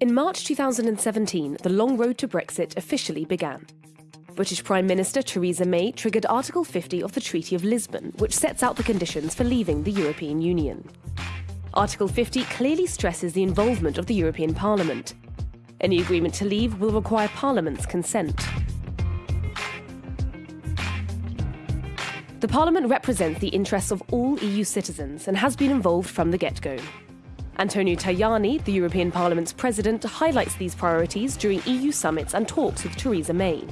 In March 2017, the long road to Brexit officially began. British Prime Minister Theresa May triggered Article 50 of the Treaty of Lisbon, which sets out the conditions for leaving the European Union. Article 50 clearly stresses the involvement of the European Parliament. Any agreement to leave will require Parliament's consent. The Parliament represents the interests of all EU citizens and has been involved from the get-go. Antonio Tajani, the European Parliament's president, highlights these priorities during EU summits and talks with Theresa May.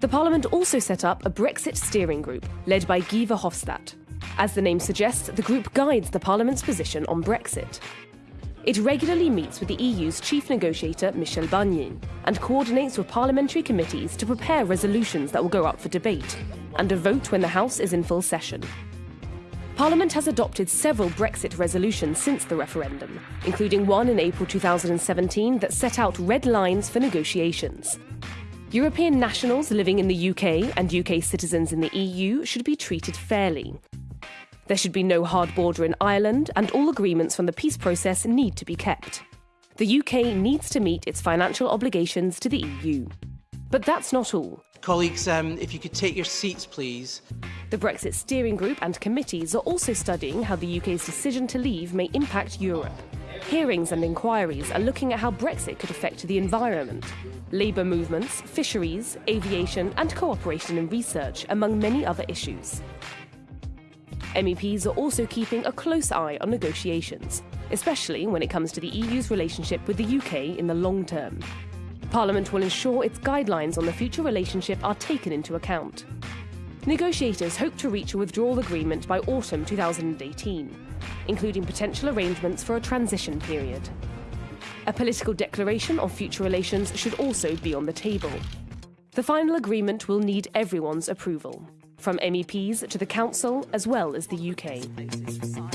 The Parliament also set up a Brexit steering group, led by Guy Verhofstadt. As the name suggests, the group guides the Parliament's position on Brexit. It regularly meets with the EU's chief negotiator, Michel Barnier, and coordinates with parliamentary committees to prepare resolutions that will go up for debate, and a vote when the House is in full session. Parliament has adopted several Brexit resolutions since the referendum, including one in April 2017 that set out red lines for negotiations. European nationals living in the UK and UK citizens in the EU should be treated fairly. There should be no hard border in Ireland, and all agreements from the peace process need to be kept. The UK needs to meet its financial obligations to the EU. But that's not all. Colleagues, um, if you could take your seats, please. The Brexit Steering Group and committees are also studying how the UK's decision to leave may impact Europe. Hearings and inquiries are looking at how Brexit could affect the environment, labour movements, fisheries, aviation, and cooperation in research, among many other issues. MEPs are also keeping a close eye on negotiations, especially when it comes to the EU's relationship with the UK in the long term. Parliament will ensure its guidelines on the future relationship are taken into account. Negotiators hope to reach a withdrawal agreement by autumn 2018, including potential arrangements for a transition period. A political declaration on future relations should also be on the table. The final agreement will need everyone's approval, from MEPs to the Council as well as the UK.